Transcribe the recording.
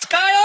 Sky